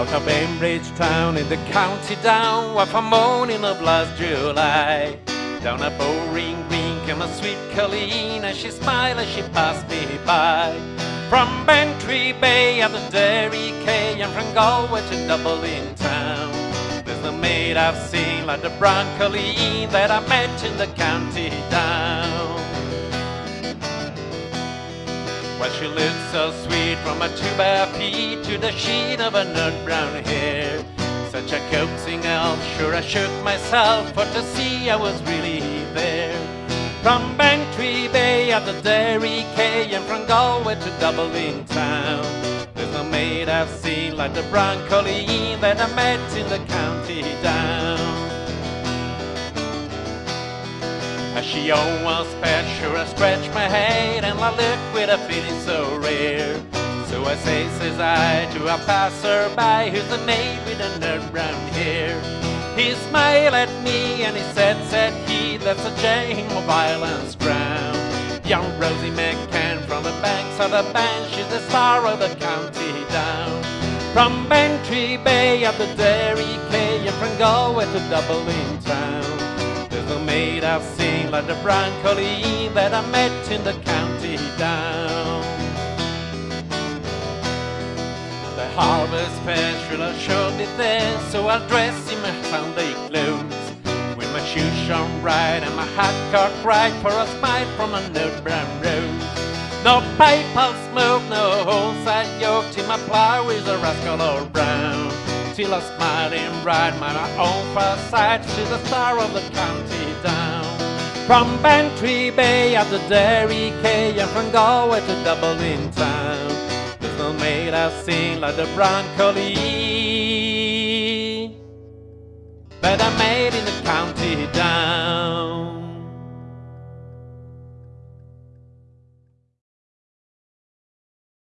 Out of Banbridge town in the county down, what a morning of last July. Down a boreen Green came a sweet Colleen, and she smiled as she passed me by. From Bantry Bay at the Derry Quay, and from Galway to Dublin town. There's no maid I've seen like the brown Colleen that I met in the county down. She looked so sweet from her two bare feet to the sheen of her nut brown hair. Such a coaxing elf, sure I shook myself for to see I was really there. From Bantry Bay at the Derry Quay and from Galway to Dublin town. There's no maid I've seen like the brown colleen that I met in the county down. As she almost passed, sure I scratched my head and I looked with a feeling so rare. So I say, says I, to a passerby who's the maid with the nerd brown hair. He smiled at me and he said, said he, that's a Jane of violence ground. Young Rosie McCann from the banks of the Bann, she's the star of the county down. From Bantry Bay up the Derry Quay and from Galway to Dublin town. There's no maid I've seen like the brown colleen that I met in the county down. The harvest festival showed me there, so I dressed in my Sunday clothes. With my shoes shone bright and my hat cocked right for a smile from a nut brown rose. No pipe I'll smoke, no holes I yoke, till my plow is a rascal all brown. Till I smile and ride my own far sight to the star of the county down. From Bantry Bay at the Derry Quay and from Galway to Dublin town. No maid I've seen like the brown collie that I made in the county down.